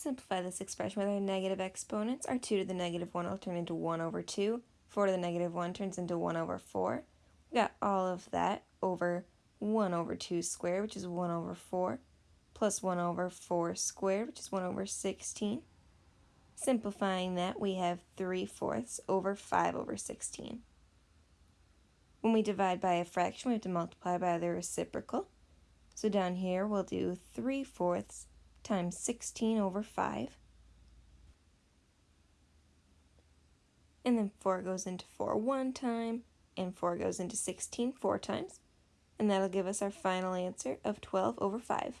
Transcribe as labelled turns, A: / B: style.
A: simplify this expression with our negative exponents, our 2 to the negative 1 will turn into 1 over 2. 4 to the negative 1 turns into 1 over 4. We got all of that over 1 over 2 squared, which is 1 over 4, plus 1 over 4 squared, which is 1 over 16. Simplifying that, we have 3 fourths over 5 over 16. When we divide by a fraction, we have to multiply by the reciprocal. So down here, we'll do 3 fourths times 16 over 5. And then 4 goes into 4 one time, and 4 goes into 16 four times. And that'll give us our final answer of 12 over 5.